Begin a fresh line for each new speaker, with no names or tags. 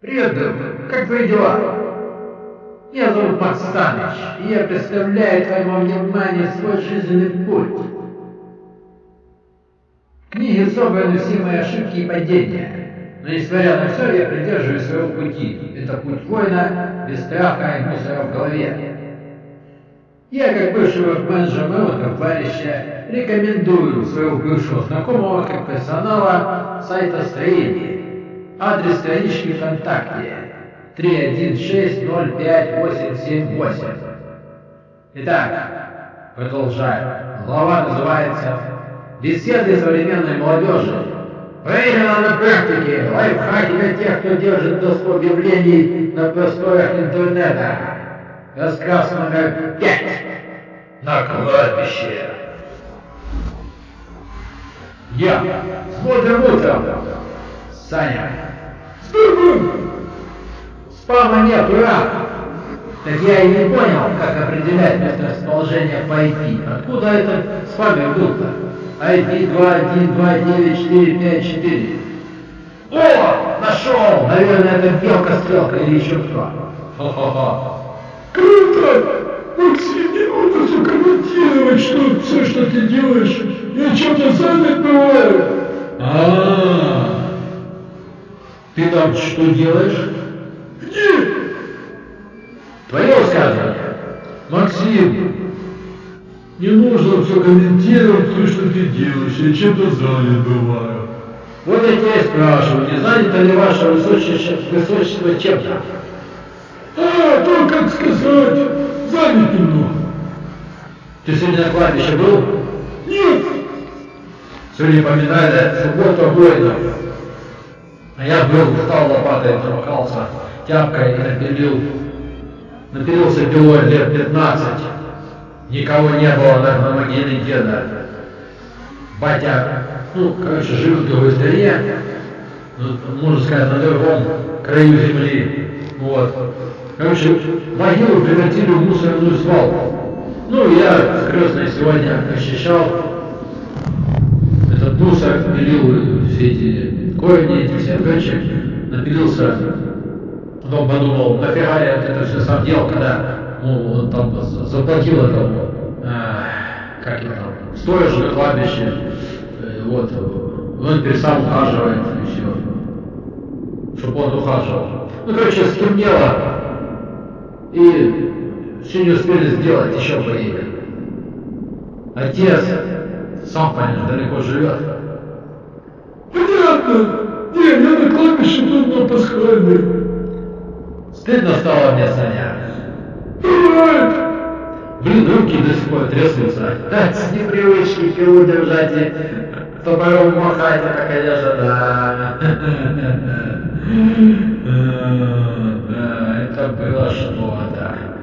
Привет, друг. Как твои дела? Меня зовут Макс Станыч, и я представляю твоему вниманию свой жизненный путь. В книге собраны все мои ошибки и падения. Но несмотря на все, я придерживаюсь своего пути. Это путь воина, без страха и мусора в голове. Я, как бывшего менеджера моего товарища, рекомендую своего бывшего знакомого как персонала сайта строения. Адрес странички ВКонтакте 3160588. Итак, продолжаем. Глава называется «Беседы современной молодежи». Проверено на практике. Лайфхаки для тех, кто держит доступ объявлений на просторах интернета. Рассказ номер пять. На кладбище. Я. С бодрым утром. Саня. Спама нет, ура! Так я и не понял, как определять месторасположение по IP. Откуда этот спамер был-то? IP 2129454. О, нашел! Наверное, это белка-стрелка или еще кто. Хо-хо-хо.
Круто! Максим, не нужно все комментировать, что все, что ты делаешь. Я что-то занят бываю.
А, ты там что делаешь?
Где?
Твое высказывание.
Максим, не нужно все комментировать, то, что ты делаешь. Я чем-то занят бываю.
Вот я тебя и спрашиваю, не занято ли ваше высочество, высочество чем-то?
А, то, как сказать, занят немного.
Ты сегодня на кладбище был?
Нет,
Сегодня поминали субботу воинов. А я был, встал лопатой, трухался тяпкой напилил. Напилился пилой лет 15. Никого не было на, на могиле деда. Батя, ну, короче, жил в другой стране, ну, можно сказать, на другом краю земли. Вот. Короче, могилу превратили в мусорную свалку. Ну, я с крестной сегодня ощущал этот мусор, пилил все эти корни, эти все напилился. Потом подумал, нафига я это все сам делал, когда ну, там заплатил этому, э, как его там, сторожу кладбище, э, вот, он теперь сам ухаживает и все, чтобы он ухаживал. Ну, короче, стемнело, и все не успели сделать, еще поедем. Отец, сам понимаешь, далеко живет.
Не, я на кладбище тут на пасхальной.
Стыдно стало мне, Саня.
Бывает.
Блин, руки до сих пор трясутся. Так, с непривычки пилу держать и топором махать, это, конечно, да. Да, это было что-то.